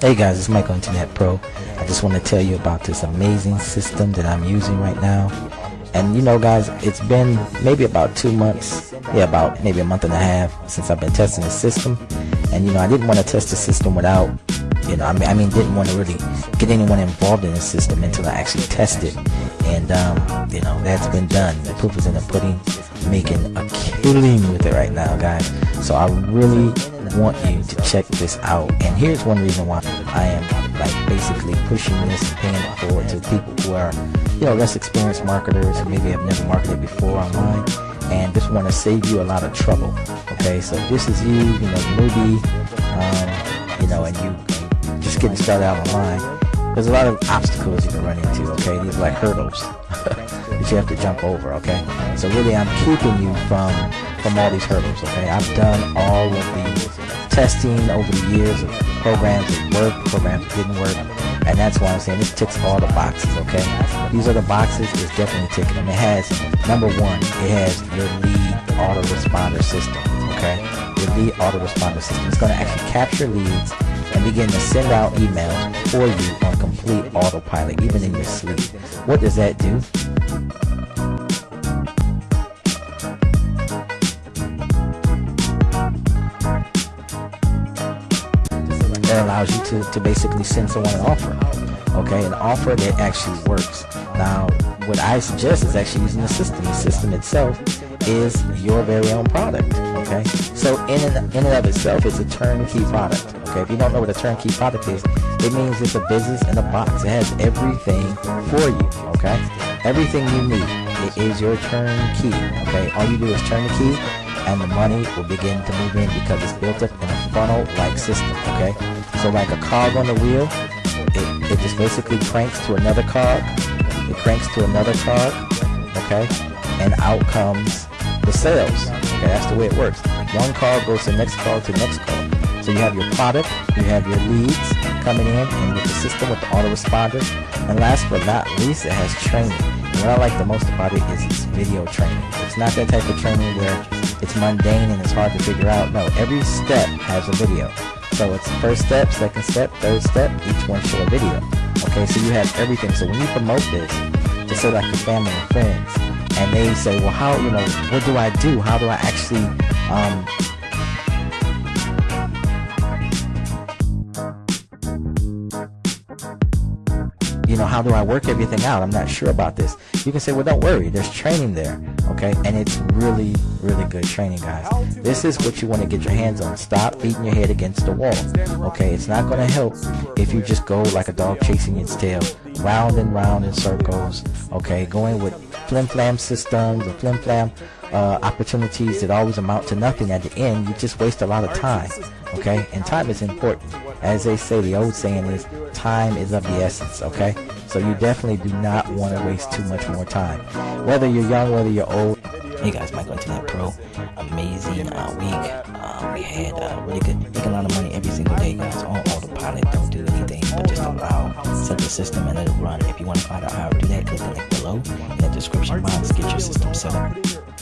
Hey guys, it's Michael Internet Pro. I just want to tell you about this amazing system that I'm using right now. And you know guys, it's been maybe about two months, yeah, about maybe a month and a half since I've been testing the system. And you know, I didn't want to test the system without, you know, I mean, I mean, didn't want to really get anyone involved in the system until I actually tested. And um, you know, that's been done. The proof is in the pudding. Making a killing with it right now, guys. So I really want you to check this out. And here's one reason why I am like basically pushing this and paying it forward to people who are, you know, less experienced marketers maybe have never marketed before online and just want to save you a lot of trouble. Okay, so this is you, you know, newbie, um, you know, and you just getting started out online. There's a lot of obstacles you can run into. Okay, these like hurdles you have to jump over. Okay, so really, I'm keeping you from from all these hurdles. Okay, I've done all of the testing over the years of programs that worked, programs that didn't work, and that's why I'm saying this ticks all the boxes, okay? These are the boxes, it's definitely ticking them. It has, number one, it has your lead autoresponder system, okay? Your lead autoresponder system. It's going to actually capture leads and begin to send out emails for you on complete autopilot, even in your sleep. What does that do? Allows you to, to basically send someone an offer. Okay, an offer that actually works. Now, what I suggest is actually using the system. The system itself is your very own product. Okay, so in and, in and of itself, it's a turnkey product. Okay, if you don't know what a turnkey product is, it means it's a business in a box. It has everything for you. Okay, everything you need. It is your turnkey. Okay, all you do is turn the key and the money will begin to move in because it's built up in a funnel-like system, okay? So like a cog on the wheel, it, it just basically cranks to another cog, it cranks to another cog, okay? And out comes the sales, okay? That's the way it works. One cog goes to next cog to next cog. So you have your product, you have your leads coming in, and with the system with the autoresponder. And last but not least, it has training. And what I like the most about it is it's video training. It's not that type of training where it's mundane and it's hard to figure out. No, every step has a video. So it's first step, second step, third step, each one for a video. Okay, so you have everything. So when you promote this, just say like your family and friends, and they say, well, how, you know, what do I do? How do I actually um, you know, how do I work everything out? I'm not sure about this. You can say, well, don't worry. There's training there. Okay. And it's really, really good training, guys. This is what you want to get your hands on. Stop beating your head against the wall. Okay. It's not going to help if you just go like a dog chasing its tail, round and round in circles. Okay. Going with flim flam systems or flim flam uh, opportunities that always amount to nothing at the end. You just waste a lot of time. Okay. And time is important. As they say, the old saying is, time is of the essence, okay? So you definitely do not want to waste too much more time. Whether you're young, whether you're old. Hey guys, Michael Internet Pro. Amazing uh, week. Uh, we had uh, really good, making a lot of money every single day, guys. On autopilot, don't do anything, but just allow, set the system and let it run. If you want to find out how to do that, click the link below in the description box. Get your system set up.